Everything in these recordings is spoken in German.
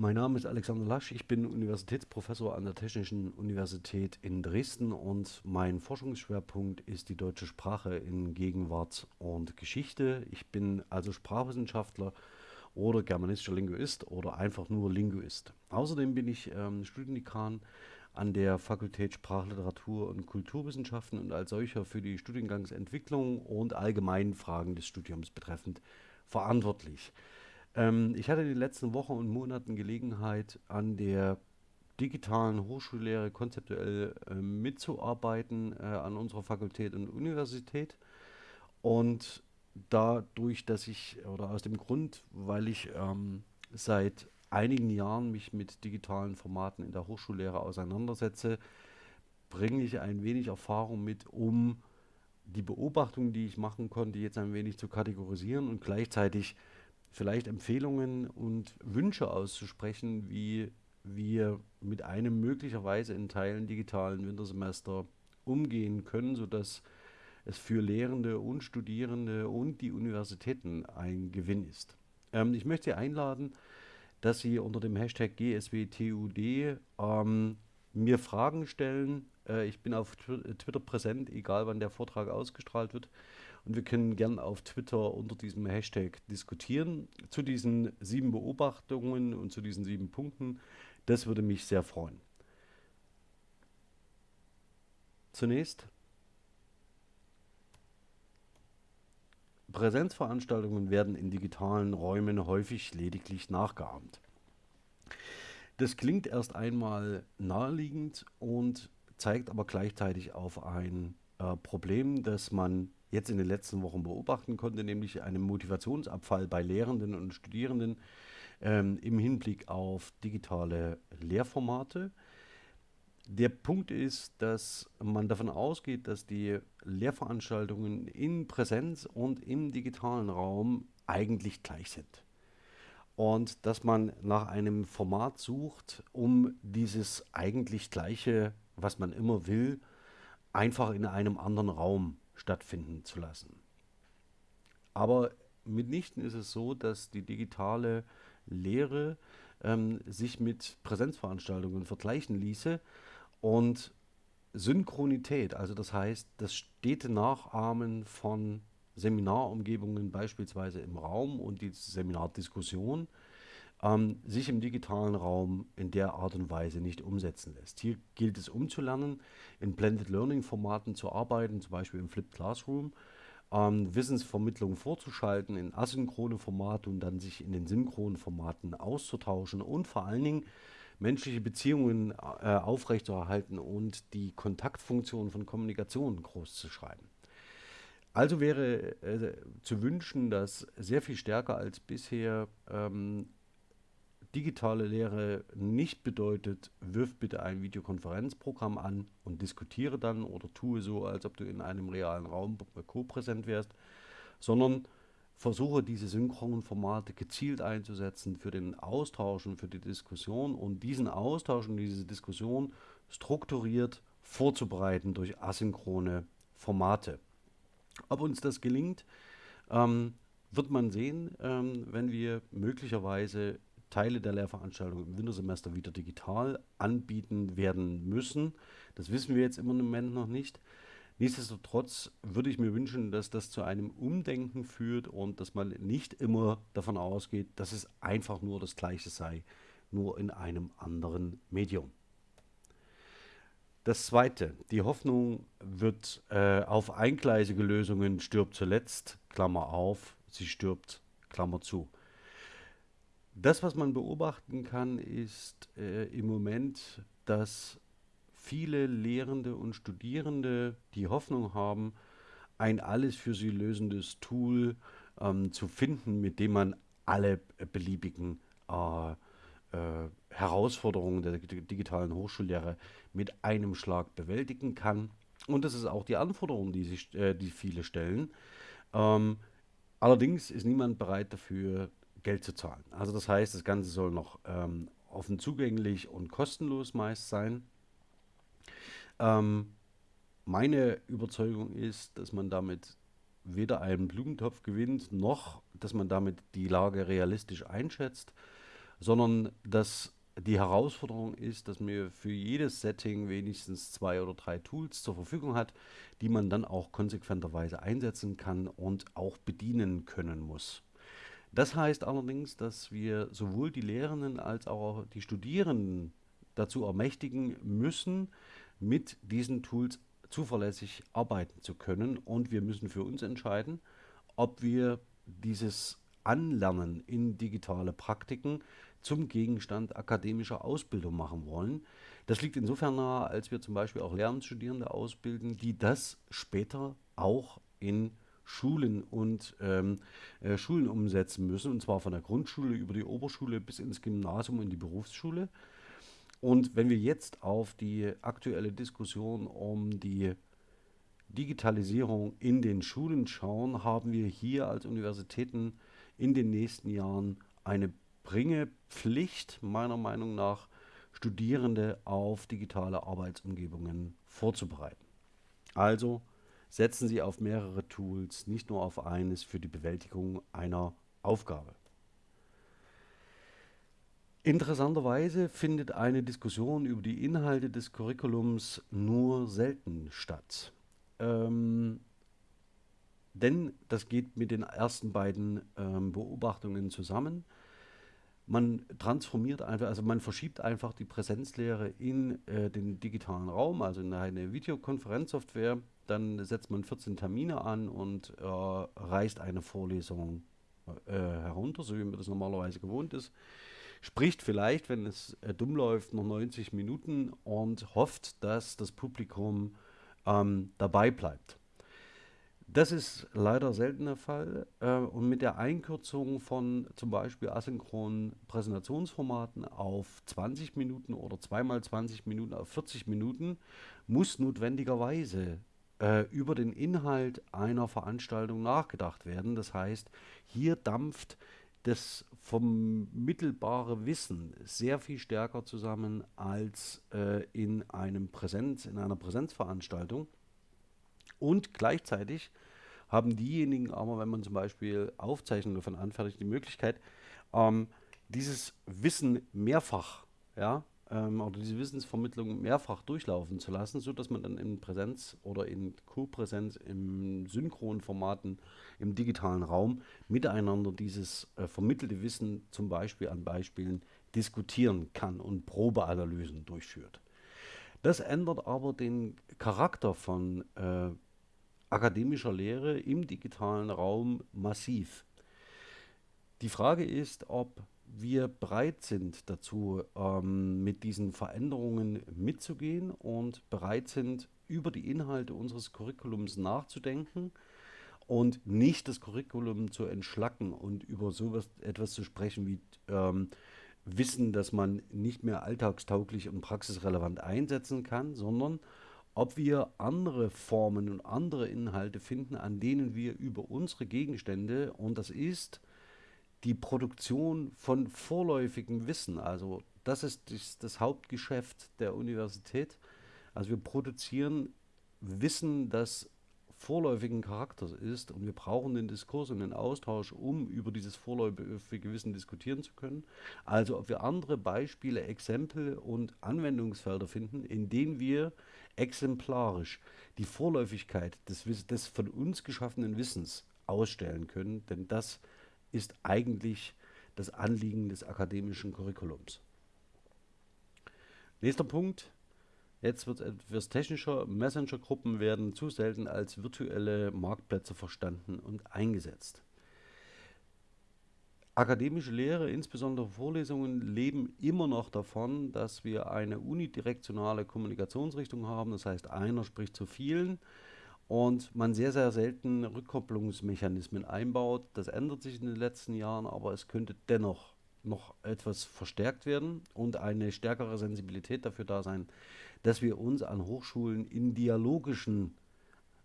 Mein Name ist Alexander Lasch, ich bin Universitätsprofessor an der Technischen Universität in Dresden und mein Forschungsschwerpunkt ist die deutsche Sprache in Gegenwart und Geschichte. Ich bin also Sprachwissenschaftler oder germanistischer Linguist oder einfach nur Linguist. Außerdem bin ich ähm, Studiendekan an der Fakultät Sprachliteratur und Kulturwissenschaften und als solcher für die Studiengangsentwicklung und allgemeinen Fragen des Studiums betreffend verantwortlich. Ähm, ich hatte in den letzten Wochen und Monaten Gelegenheit, an der digitalen Hochschullehre konzeptuell äh, mitzuarbeiten äh, an unserer Fakultät und Universität. Und dadurch, dass ich, oder aus dem Grund, weil ich ähm, seit einigen Jahren mich mit digitalen Formaten in der Hochschullehre auseinandersetze, bringe ich ein wenig Erfahrung mit, um die Beobachtungen, die ich machen konnte, jetzt ein wenig zu kategorisieren und gleichzeitig vielleicht Empfehlungen und Wünsche auszusprechen, wie wir mit einem möglicherweise in Teilen digitalen Wintersemester umgehen können, sodass es für Lehrende und Studierende und die Universitäten ein Gewinn ist. Ähm, ich möchte Sie einladen, dass Sie unter dem Hashtag GSWTUD ähm, mir Fragen stellen. Äh, ich bin auf Twitter präsent, egal wann der Vortrag ausgestrahlt wird. Und wir können gern auf Twitter unter diesem Hashtag diskutieren zu diesen sieben Beobachtungen und zu diesen sieben Punkten. Das würde mich sehr freuen. Zunächst Präsenzveranstaltungen werden in digitalen Räumen häufig lediglich nachgeahmt. Das klingt erst einmal naheliegend und zeigt aber gleichzeitig auf ein äh, Problem, das man jetzt in den letzten Wochen beobachten konnte, nämlich einen Motivationsabfall bei Lehrenden und Studierenden ähm, im Hinblick auf digitale Lehrformate. Der Punkt ist, dass man davon ausgeht, dass die Lehrveranstaltungen in Präsenz und im digitalen Raum eigentlich gleich sind. Und dass man nach einem Format sucht, um dieses eigentlich gleiche, was man immer will, einfach in einem anderen Raum stattfinden zu lassen. Aber mitnichten ist es so, dass die digitale Lehre ähm, sich mit Präsenzveranstaltungen vergleichen ließe und Synchronität, also das heißt das stete Nachahmen von Seminarumgebungen beispielsweise im Raum und die Seminardiskussion ähm, sich im digitalen Raum in der Art und Weise nicht umsetzen lässt. Hier gilt es umzulernen, in Blended Learning Formaten zu arbeiten, zum Beispiel im Flipped Classroom, ähm, Wissensvermittlung vorzuschalten in asynchrone Formate und dann sich in den synchronen Formaten auszutauschen und vor allen Dingen menschliche Beziehungen äh, aufrechtzuerhalten und die Kontaktfunktion von Kommunikation groß zu schreiben. Also wäre äh, zu wünschen, dass sehr viel stärker als bisher ähm, digitale Lehre nicht bedeutet, wirf bitte ein Videokonferenzprogramm an und diskutiere dann oder tue so, als ob du in einem realen Raum co-präsent wärst, sondern versuche diese synchronen Formate gezielt einzusetzen für den Austausch und für die Diskussion und diesen Austausch und diese Diskussion strukturiert vorzubereiten durch asynchrone Formate. Ob uns das gelingt, ähm, wird man sehen, ähm, wenn wir möglicherweise Teile der Lehrveranstaltung im Wintersemester wieder digital anbieten werden müssen. Das wissen wir jetzt im Moment noch nicht. Nichtsdestotrotz würde ich mir wünschen, dass das zu einem Umdenken führt und dass man nicht immer davon ausgeht, dass es einfach nur das Gleiche sei, nur in einem anderen Medium. Das Zweite, die Hoffnung wird äh, auf eingleisige Lösungen stirbt zuletzt, Klammer auf, sie stirbt, Klammer zu. Das, was man beobachten kann, ist äh, im Moment, dass viele Lehrende und Studierende die Hoffnung haben, ein alles für sie lösendes Tool ähm, zu finden, mit dem man alle beliebigen äh, äh, Herausforderungen der digitalen Hochschullehre mit einem Schlag bewältigen kann. Und das ist auch die Anforderung, die, sich, äh, die viele stellen. Ähm, allerdings ist niemand bereit dafür, Geld zu zahlen. Also das heißt, das Ganze soll noch ähm, offen zugänglich und kostenlos meist sein. Ähm, meine Überzeugung ist, dass man damit weder einen Blumentopf gewinnt, noch dass man damit die Lage realistisch einschätzt. sondern dass die Herausforderung ist, dass man für jedes Setting wenigstens zwei oder drei Tools zur Verfügung hat, die man dann auch konsequenterweise einsetzen kann und auch bedienen können muss. Das heißt allerdings, dass wir sowohl die Lehrenden als auch die Studierenden dazu ermächtigen müssen, mit diesen Tools zuverlässig arbeiten zu können. Und wir müssen für uns entscheiden, ob wir dieses Anlernen in digitale Praktiken zum Gegenstand akademischer Ausbildung machen wollen. Das liegt insofern nahe, als wir zum Beispiel auch Lehramtsstudierende ausbilden, die das später auch in Schulen und ähm, äh, Schulen umsetzen müssen, und zwar von der Grundschule über die Oberschule bis ins Gymnasium und die Berufsschule. Und wenn wir jetzt auf die aktuelle Diskussion um die Digitalisierung in den Schulen schauen, haben wir hier als Universitäten in den nächsten Jahren eine Bringepflicht, meiner Meinung nach, Studierende auf digitale Arbeitsumgebungen vorzubereiten. Also setzen Sie auf mehrere Tools, nicht nur auf eines für die Bewältigung einer Aufgabe. Interessanterweise findet eine Diskussion über die Inhalte des Curriculums nur selten statt. Ähm, denn das geht mit den ersten beiden ähm, Beobachtungen zusammen. Man transformiert einfach, also man verschiebt einfach die Präsenzlehre in äh, den digitalen Raum, also in eine Videokonferenzsoftware. Dann setzt man 14 Termine an und äh, reißt eine Vorlesung äh, herunter, so wie man das normalerweise gewohnt ist. Spricht vielleicht, wenn es äh, dumm läuft, noch 90 Minuten und hofft, dass das Publikum ähm, dabei bleibt. Das ist leider selten der Fall. Äh, und mit der Einkürzung von zum Beispiel asynchronen Präsentationsformaten auf 20 Minuten oder zweimal 20 Minuten auf 40 Minuten muss notwendigerweise äh, über den Inhalt einer Veranstaltung nachgedacht werden. Das heißt, hier dampft das vermittelbare Wissen sehr viel stärker zusammen als äh, in einem Präsenz, in einer Präsenzveranstaltung. Und gleichzeitig haben diejenigen aber, wenn man zum Beispiel Aufzeichnungen davon anfertigt, die Möglichkeit, ähm, dieses Wissen mehrfach, ja, ähm, oder diese Wissensvermittlung mehrfach durchlaufen zu lassen, sodass man dann in Präsenz oder in Co-Präsenz im synchronen Formaten im digitalen Raum miteinander dieses äh, vermittelte Wissen zum Beispiel an Beispielen diskutieren kann und Probeanalysen durchführt. Das ändert aber den Charakter von äh, akademischer Lehre im digitalen Raum massiv. Die Frage ist, ob wir bereit sind dazu, ähm, mit diesen Veränderungen mitzugehen und bereit sind, über die Inhalte unseres Curriculums nachzudenken und nicht das Curriculum zu entschlacken und über sowas etwas zu sprechen wie ähm, Wissen, das man nicht mehr alltagstauglich und praxisrelevant einsetzen kann, sondern ob wir andere Formen und andere Inhalte finden, an denen wir über unsere Gegenstände, und das ist die Produktion von vorläufigem Wissen, also das ist das, das Hauptgeschäft der Universität. Also wir produzieren Wissen, das vorläufigen Charakters ist und wir brauchen den Diskurs und den Austausch, um über dieses vorläufige Wissen diskutieren zu können. Also ob wir andere Beispiele, Exempel und Anwendungsfelder finden, in denen wir exemplarisch die Vorläufigkeit des, des von uns geschaffenen Wissens ausstellen können, denn das ist eigentlich das Anliegen des akademischen Curriculums. Nächster Punkt, jetzt wird etwas technischer. Messenger-Gruppen werden zu selten als virtuelle Marktplätze verstanden und eingesetzt. Akademische Lehre, insbesondere Vorlesungen, leben immer noch davon, dass wir eine unidirektionale Kommunikationsrichtung haben. Das heißt, einer spricht zu vielen und man sehr, sehr selten Rückkopplungsmechanismen einbaut. Das ändert sich in den letzten Jahren, aber es könnte dennoch noch etwas verstärkt werden und eine stärkere Sensibilität dafür da sein, dass wir uns an Hochschulen in dialogischen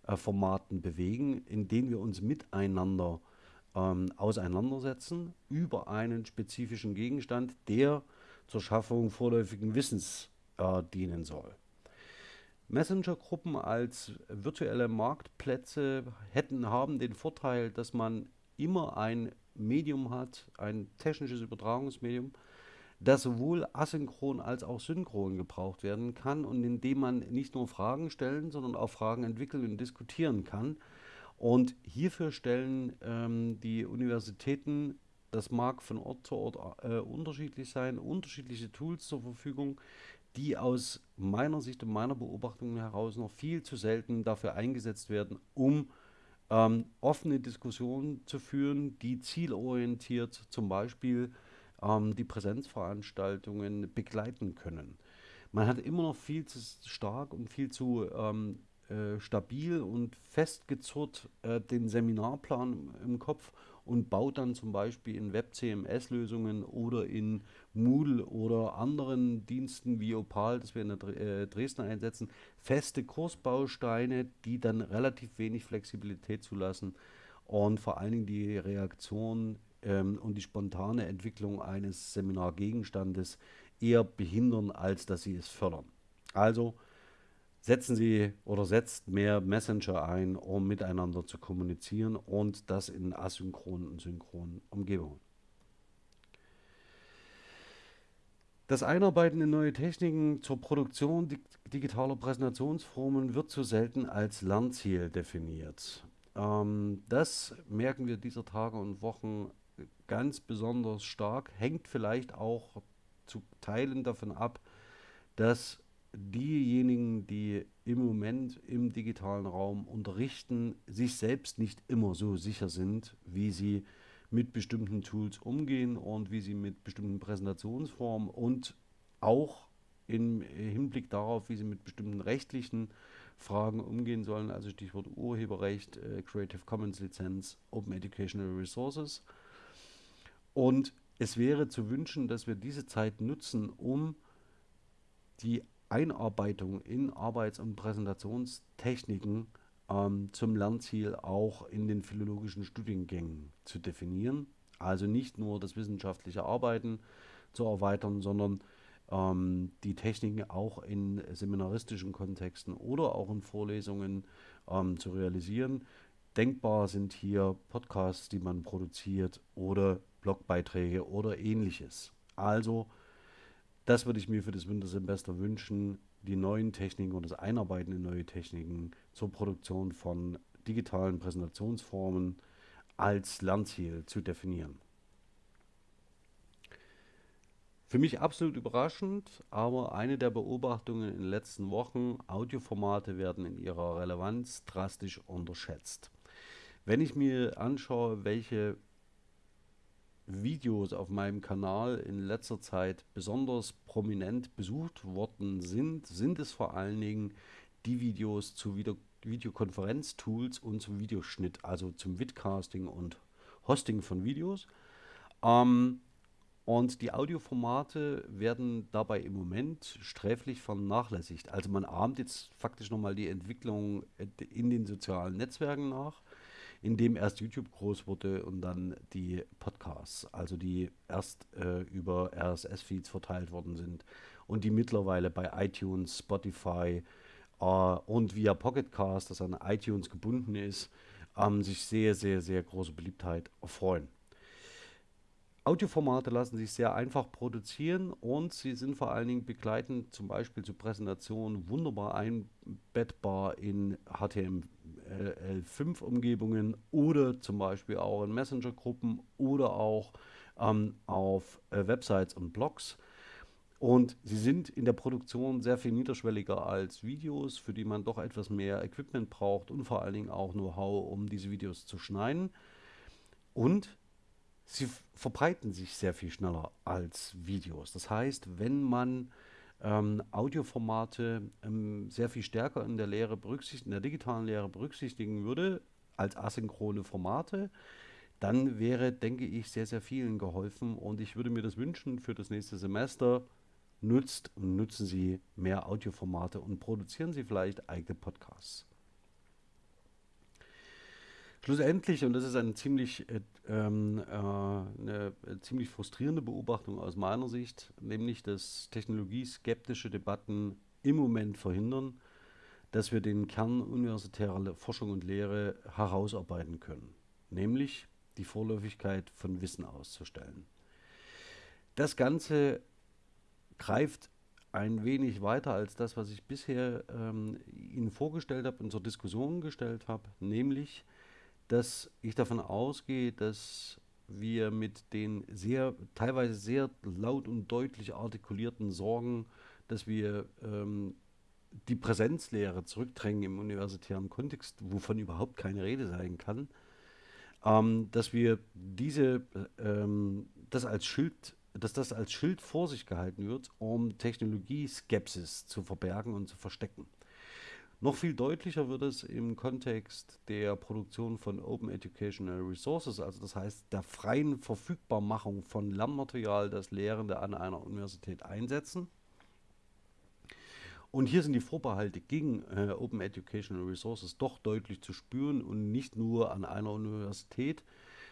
äh, Formaten bewegen, in denen wir uns miteinander äh, ähm, auseinandersetzen über einen spezifischen Gegenstand, der zur Schaffung vorläufigen Wissens äh, dienen soll. Messenger-Gruppen als virtuelle Marktplätze hätten, haben den Vorteil, dass man immer ein Medium hat, ein technisches Übertragungsmedium, das sowohl asynchron als auch synchron gebraucht werden kann und in dem man nicht nur Fragen stellen, sondern auch Fragen entwickeln und diskutieren kann. Und hierfür stellen ähm, die Universitäten, das mag von Ort zu Ort äh, unterschiedlich sein, unterschiedliche Tools zur Verfügung, die aus meiner Sicht und meiner Beobachtung heraus noch viel zu selten dafür eingesetzt werden, um ähm, offene Diskussionen zu führen, die zielorientiert zum Beispiel ähm, die Präsenzveranstaltungen begleiten können. Man hat immer noch viel zu stark und viel zu ähm, äh, stabil und festgezurrt äh, den Seminarplan im Kopf und baut dann zum Beispiel in Web-CMS-Lösungen oder in Moodle oder anderen Diensten wie Opal, das wir in der äh, Dresden einsetzen, feste Kursbausteine, die dann relativ wenig Flexibilität zulassen und vor allen Dingen die Reaktion ähm, und die spontane Entwicklung eines Seminargegenstandes eher behindern, als dass sie es fördern. Also setzen Sie oder setzt mehr Messenger ein, um miteinander zu kommunizieren und das in asynchronen und synchronen Umgebungen. Das Einarbeiten in neue Techniken zur Produktion digitaler Präsentationsformen wird zu selten als Lernziel definiert. Ähm, das merken wir dieser Tage und Wochen ganz besonders stark, hängt vielleicht auch zu Teilen davon ab, dass diejenigen, die im Moment im digitalen Raum unterrichten, sich selbst nicht immer so sicher sind, wie sie mit bestimmten Tools umgehen und wie sie mit bestimmten Präsentationsformen und auch im Hinblick darauf, wie sie mit bestimmten rechtlichen Fragen umgehen sollen, also Stichwort Urheberrecht, äh, Creative Commons Lizenz, Open Educational Resources. Und es wäre zu wünschen, dass wir diese Zeit nutzen, um die Einarbeitung in Arbeits- und Präsentationstechniken ähm, zum Lernziel auch in den philologischen Studiengängen zu definieren. Also nicht nur das wissenschaftliche Arbeiten zu erweitern, sondern ähm, die Techniken auch in seminaristischen Kontexten oder auch in Vorlesungen ähm, zu realisieren. Denkbar sind hier Podcasts, die man produziert oder Blogbeiträge oder ähnliches. Also, das würde ich mir für das Wintersemester wünschen, die neuen Techniken und das Einarbeiten in neue Techniken zur Produktion von digitalen Präsentationsformen als Lernziel zu definieren. Für mich absolut überraschend, aber eine der Beobachtungen in den letzten Wochen, Audioformate werden in ihrer Relevanz drastisch unterschätzt. Wenn ich mir anschaue, welche Videos auf meinem Kanal in letzter Zeit besonders prominent besucht worden sind, sind es vor allen Dingen die Videos zu Video Videokonferenztools und zum Videoschnitt, also zum Vidcasting und Hosting von Videos. Ähm, und die Audioformate werden dabei im Moment sträflich vernachlässigt. Also man ahmt jetzt faktisch nochmal die Entwicklung in den sozialen Netzwerken nach in dem erst YouTube groß wurde und dann die Podcasts, also die erst äh, über RSS-Feeds verteilt worden sind und die mittlerweile bei iTunes, Spotify äh, und via Pocketcast, das an iTunes gebunden ist, ähm, sich sehr, sehr, sehr große Beliebtheit erfreuen. Audioformate lassen sich sehr einfach produzieren und sie sind vor allen Dingen begleitend zum Beispiel zu Präsentationen wunderbar einbettbar in HTML5-Umgebungen oder zum Beispiel auch in Messenger-Gruppen oder auch ähm, auf äh, Websites und Blogs. Und sie sind in der Produktion sehr viel niederschwelliger als Videos, für die man doch etwas mehr Equipment braucht und vor allen Dingen auch Know-how, um diese Videos zu schneiden. Und sie verbreiten sich sehr viel schneller als Videos. Das heißt, wenn man ähm, Audioformate ähm, sehr viel stärker in der Lehre berücksichtigen, in der digitalen Lehre berücksichtigen würde, als asynchrone Formate, dann wäre, denke ich, sehr, sehr vielen geholfen und ich würde mir das wünschen für das nächste Semester. Nutzt und nutzen Sie mehr Audioformate und produzieren Sie vielleicht eigene Podcasts. Schlussendlich, und das ist eine ziemlich, äh, ähm, äh, eine ziemlich frustrierende Beobachtung aus meiner Sicht, nämlich dass technologieskeptische Debatten im Moment verhindern, dass wir den Kern universitärer Forschung und Lehre herausarbeiten können, nämlich die Vorläufigkeit von Wissen auszustellen. Das Ganze greift ein wenig weiter als das, was ich bisher ähm, Ihnen vorgestellt habe und zur Diskussion gestellt habe, nämlich, dass ich davon ausgehe, dass wir mit den sehr, teilweise sehr laut und deutlich artikulierten Sorgen, dass wir ähm, die Präsenzlehre zurückdrängen im universitären Kontext, wovon überhaupt keine Rede sein kann, ähm, dass wir diese, ähm, das als Schild, dass das als Schild vor sich gehalten wird, um Technologieskepsis zu verbergen und zu verstecken. Noch viel deutlicher wird es im Kontext der Produktion von Open Educational Resources, also das heißt der freien Verfügbarmachung von Lernmaterial, das Lehrende an einer Universität einsetzen. Und hier sind die Vorbehalte gegen äh, Open Educational Resources doch deutlich zu spüren und nicht nur an einer Universität,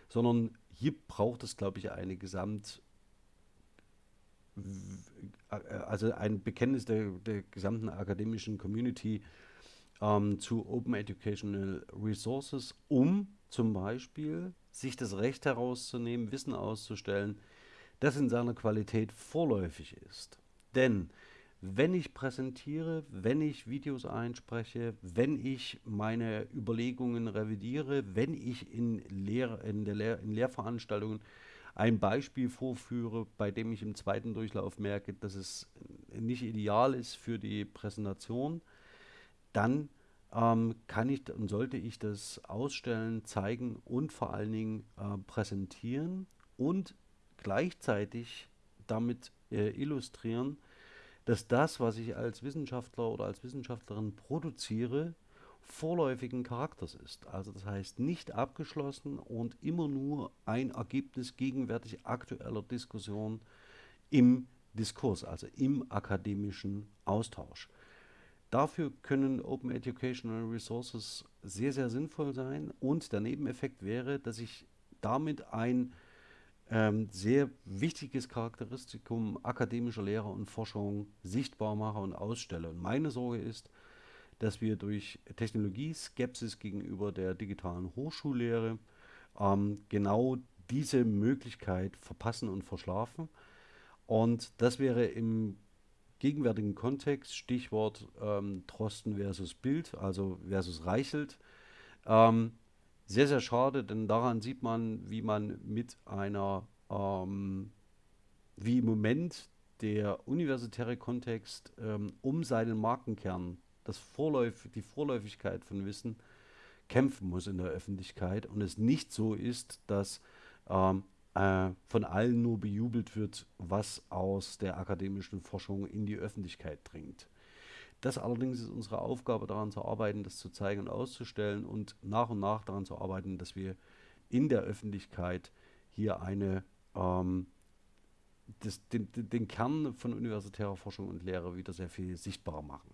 sondern hier braucht es, glaube ich, eine Gesamt, äh, also ein Bekenntnis der, der gesamten akademischen Community ähm, zu Open Educational Resources, um zum Beispiel sich das Recht herauszunehmen, Wissen auszustellen, das in seiner Qualität vorläufig ist. Denn wenn ich präsentiere, wenn ich Videos einspreche, wenn ich meine Überlegungen revidiere, wenn ich in, Lehr in, Lehr in Lehrveranstaltungen ein Beispiel vorführe, bei dem ich im zweiten Durchlauf merke, dass es nicht ideal ist für die Präsentation, dann ähm, kann ich und sollte ich das ausstellen, zeigen und vor allen Dingen äh, präsentieren und gleichzeitig damit äh, illustrieren, dass das, was ich als Wissenschaftler oder als Wissenschaftlerin produziere, vorläufigen Charakters ist. Also das heißt nicht abgeschlossen und immer nur ein Ergebnis gegenwärtig aktueller Diskussion im Diskurs, also im akademischen Austausch. Dafür können Open Educational Resources sehr, sehr sinnvoll sein und der Nebeneffekt wäre, dass ich damit ein ähm, sehr wichtiges Charakteristikum akademischer Lehre und Forschung sichtbar mache und ausstelle. Und meine Sorge ist, dass wir durch Technologieskepsis gegenüber der digitalen Hochschullehre ähm, genau diese Möglichkeit verpassen und verschlafen. Und das wäre im gegenwärtigen Kontext, Stichwort ähm, Drosten versus Bild, also versus Reichelt, ähm, sehr, sehr schade, denn daran sieht man, wie man mit einer, ähm, wie im Moment der universitäre Kontext ähm, um seinen Markenkern, das Vorläuf die Vorläufigkeit von Wissen, kämpfen muss in der Öffentlichkeit. Und es nicht so ist, dass ähm, äh, von allen nur bejubelt wird, was aus der akademischen Forschung in die Öffentlichkeit dringt. Das allerdings ist unsere Aufgabe, daran zu arbeiten, das zu zeigen und auszustellen und nach und nach daran zu arbeiten, dass wir in der Öffentlichkeit hier eine ähm, das, den, den Kern von universitärer Forschung und Lehre wieder sehr viel sichtbarer machen.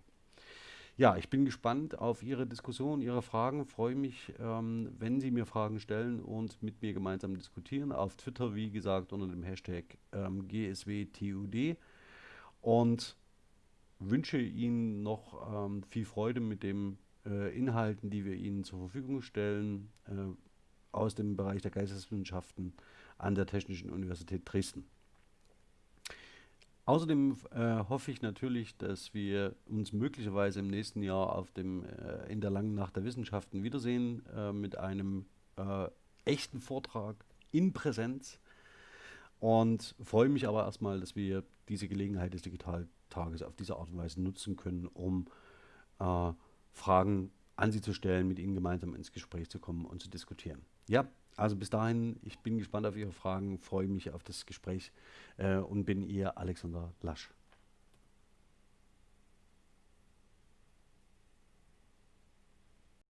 Ja, ich bin gespannt auf Ihre Diskussion, Ihre Fragen. Freue mich, ähm, wenn Sie mir Fragen stellen und mit mir gemeinsam diskutieren. Auf Twitter, wie gesagt, unter dem Hashtag ähm, GSWTUD. Und wünsche Ihnen noch ähm, viel Freude mit den äh, Inhalten, die wir Ihnen zur Verfügung stellen, äh, aus dem Bereich der Geisteswissenschaften an der Technischen Universität Dresden. Außerdem äh, hoffe ich natürlich, dass wir uns möglicherweise im nächsten Jahr auf dem, äh, in der langen Nacht der Wissenschaften wiedersehen äh, mit einem äh, echten Vortrag in Präsenz und freue mich aber erstmal, dass wir diese Gelegenheit des Digitaltages auf diese Art und Weise nutzen können, um äh, Fragen an Sie zu stellen, mit Ihnen gemeinsam ins Gespräch zu kommen und zu diskutieren. Ja, also bis dahin, ich bin gespannt auf Ihre Fragen, freue mich auf das Gespräch äh, und bin Ihr Alexander Lasch.